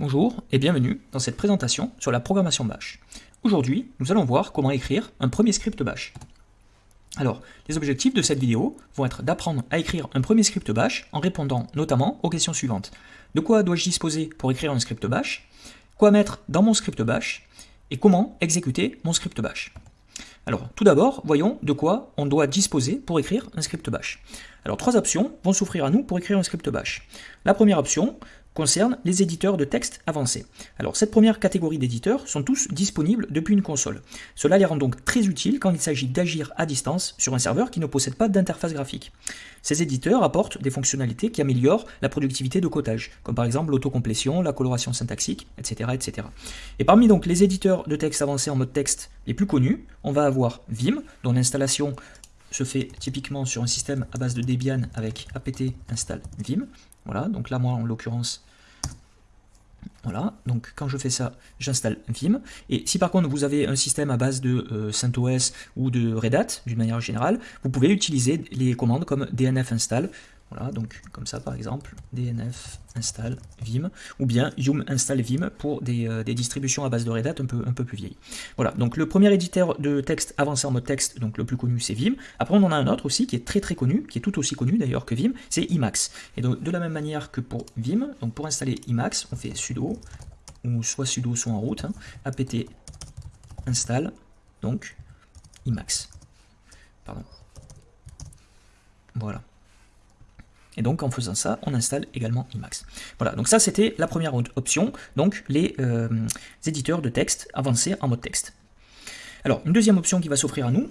Bonjour et bienvenue dans cette présentation sur la programmation Bash. Aujourd'hui, nous allons voir comment écrire un premier script Bash. Alors, les objectifs de cette vidéo vont être d'apprendre à écrire un premier script Bash en répondant notamment aux questions suivantes. De quoi dois-je disposer pour écrire un script Bash? Quoi mettre dans mon script Bash? Et comment exécuter mon script Bash? Alors, tout d'abord, voyons de quoi on doit disposer pour écrire un script bash. Alors, trois options vont s'offrir à nous pour écrire un script bash. La première option, concerne les éditeurs de texte avancés. Alors cette première catégorie d'éditeurs sont tous disponibles depuis une console. Cela les rend donc très utiles quand il s'agit d'agir à distance sur un serveur qui ne possède pas d'interface graphique. Ces éditeurs apportent des fonctionnalités qui améliorent la productivité de codage, comme par exemple l'autocomplétion, la coloration syntaxique, etc., etc. Et parmi donc les éditeurs de texte avancés en mode texte les plus connus, on va avoir Vim, dont l'installation se fait typiquement sur un système à base de Debian avec apt install vim. Voilà, donc là moi en l'occurrence voilà, donc quand je fais ça, j'installe Vim. Et si par contre vous avez un système à base de euh, CentOS ou de Red Hat, d'une manière générale, vous pouvez utiliser les commandes comme dnf install voilà, donc comme ça par exemple, dnf install vim, ou bien yum install vim pour euh, des, distributions à base de Red Hat un peu, un peu plus vieilles. Voilà, donc le premier éditeur de texte avancé en mode texte, donc le plus connu c'est Vim. Après on en a un autre aussi qui est très très connu, qui est tout aussi connu d'ailleurs que Vim, c'est Emacs. Et donc de la même manière que pour Vim, donc pour installer Emacs, on fait sudo, ou soit sudo soit en route, hein, apt install, donc Emacs. Pardon. Voilà. Et donc en faisant ça, on installe également Emacs. Voilà, donc ça c'était la première option, donc les euh, éditeurs de texte avancés en mode texte. Alors une deuxième option qui va s'offrir à nous,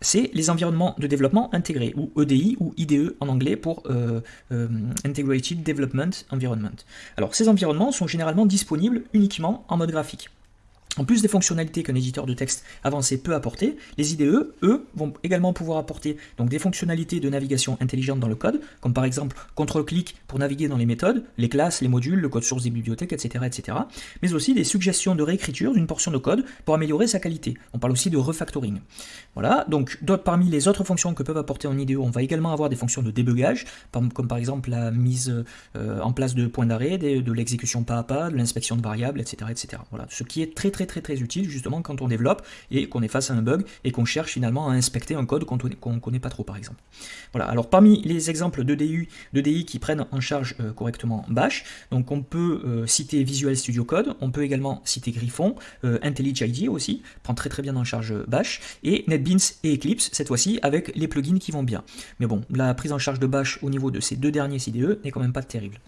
c'est les environnements de développement intégrés, ou EDI, ou IDE en anglais pour euh, euh, Integrated Development Environment. Alors ces environnements sont généralement disponibles uniquement en mode graphique. En plus des fonctionnalités qu'un éditeur de texte avancé peut apporter, les IDE, eux, vont également pouvoir apporter donc, des fonctionnalités de navigation intelligente dans le code, comme par exemple contrôle-clic pour naviguer dans les méthodes, les classes, les modules, le code source des bibliothèques, etc., etc. Mais aussi des suggestions de réécriture d'une portion de code pour améliorer sa qualité. On parle aussi de refactoring. Voilà, donc parmi les autres fonctions que peuvent apporter en IDE, on va également avoir des fonctions de débugage, comme par exemple la mise euh, en place de points d'arrêt, de, l'exécution pas à pas, de l'inspection de variables, etc., etc. Voilà, ce qui est très très très très utile justement quand on développe et qu'on est face à un bug et qu'on cherche finalement à inspecter un code qu'on ne connaît pas trop par exemple. Voilà, alors parmi les exemples de DI, de DI qui prennent en charge euh, correctement Bash, donc on peut euh, citer Visual Studio Code, on peut également citer Griffon, euh, IntelliJ aussi, prend très très bien en charge Bash, et NetBeans et Eclipse cette fois-ci avec les plugins qui vont bien. Mais bon, la prise en charge de Bash au niveau de ces deux derniers CDE n'est quand même pas terrible.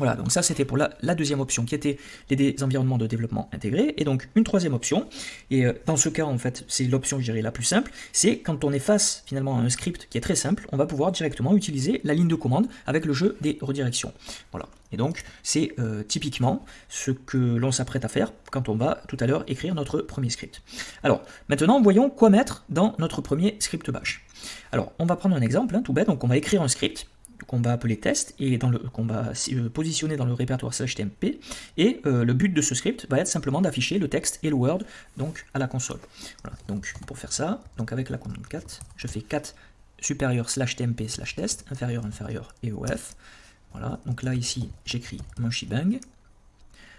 Voilà, donc ça c'était pour la, deuxième option qui était les environnements de développement intégrés. Et donc une troisième option, et euh, dans ce cas en fait c'est l'option je dirais la plus simple, c'est quand on est face finalement à un script qui est très simple, on va pouvoir directement utiliser la ligne de commande avec le jeu des redirections. Voilà, et donc c'est euh, typiquement ce que l'on s'apprête à faire quand on va tout à l'heure écrire notre premier script. Alors maintenant voyons quoi mettre dans notre premier script bash. Alors on va prendre un exemple hein, tout bête, donc on va écrire un script va appeler test et qu'on va euh, positionner dans le répertoire tmp et euh, le but de ce script va être simplement d'afficher le texte et le word donc à la console. Donc pour faire ça, donc avec la commande 4, je fais 4 supérieur slash tmp slash test, inférieur inférieur et of. Voilà, donc là ici j'écris mon shebang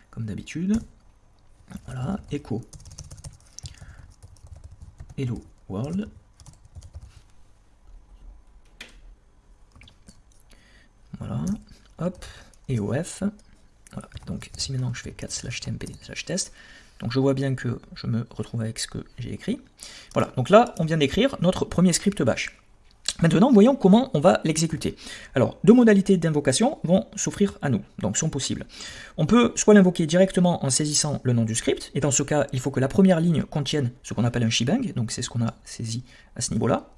comme d'habitude. Voilà, echo hello world Voilà, hop, et OF. Donc si maintenant je fais 4 slash tmp slash test, donc je vois bien que je me retrouve avec ce que j'ai écrit. Voilà, donc là on vient d'écrire notre premier script bash. Maintenant, voyons comment on va l'exécuter. Alors, deux modalités d'invocation vont s'offrir à nous, donc sont possibles. On peut soit l'invoquer directement en saisissant le nom du script, et dans ce cas, il faut que la première ligne contienne ce qu'on appelle un shebang, donc c'est ce qu'on a saisi à ce niveau-là.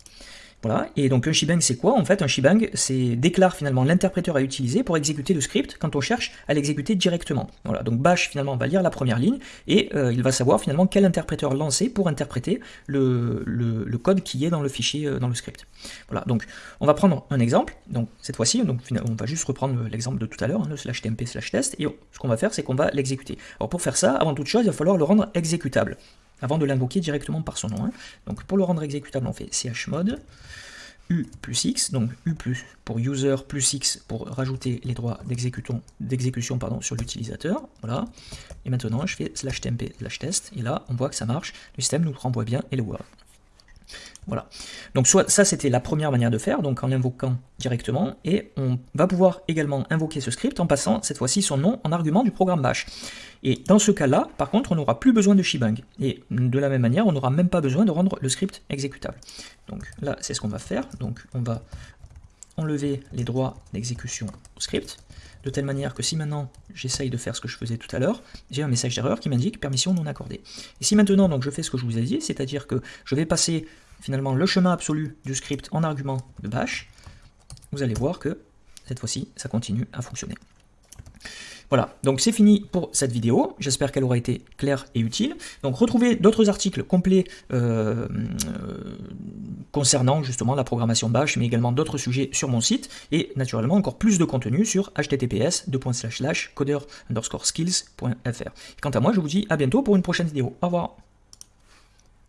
Voilà, et donc un shebang c'est quoi? En fait un shebang c'est déclare finalement l'interpréteur à utiliser pour exécuter le script quand on cherche à l'exécuter directement. Voilà, donc bash finalement va lire la première ligne et euh, il va savoir finalement quel interpréteur lancer pour interpréter le, le, code qui est dans le fichier, euh, dans le script. Voilà, donc on va prendre un exemple, donc cette fois-ci, donc on va juste reprendre l'exemple de tout à l'heure, hein, le slash tmp slash test, et ce qu'on va faire c'est qu'on va l'exécuter. Alors pour faire ça, avant toute chose, il va falloir le rendre exécutable avant de l'invoquer directement par son nom. Hein. Donc pour le rendre exécutable, on fait chmod U plus X, donc U plus pour user plus X pour rajouter les droits d'exécution sur l'utilisateur. Voilà. Et maintenant, je fais slash temp slash test. Et là, on voit que ça marche. Le système nous renvoie bien Hello World. Voilà. Donc soit ça c'était la première manière de faire, donc en l'invoquant directement, et on va pouvoir également invoquer ce script en passant cette fois-ci son nom en argument du programme bash. Et dans ce cas-là, par contre, on n'aura plus besoin de shebang. Et de la même manière, on n'aura même pas besoin de rendre le script exécutable. Donc là, c'est ce qu'on va faire. Donc on va enlever les droits d'exécution au script, de telle manière que si maintenant j'essaye de faire ce que je faisais tout à l'heure, j'ai un message d'erreur qui m'indique permission non accordée. Et si maintenant donc je fais ce que je vous ai dit, c'est-à-dire que je vais passer finalement le chemin absolu du script en argument de bash, vous allez voir que cette fois-ci, ça continue à fonctionner. Voilà, donc c'est fini pour cette vidéo. J'espère qu'elle aura été claire et utile. Donc retrouvez d'autres articles complets euh, euh, concernant justement la programmation Bash, mais également d'autres sujets sur mon site, et naturellement encore plus de contenu sur https coder skills.fr. Quant à moi, je vous dis à bientôt pour une prochaine vidéo. Au revoir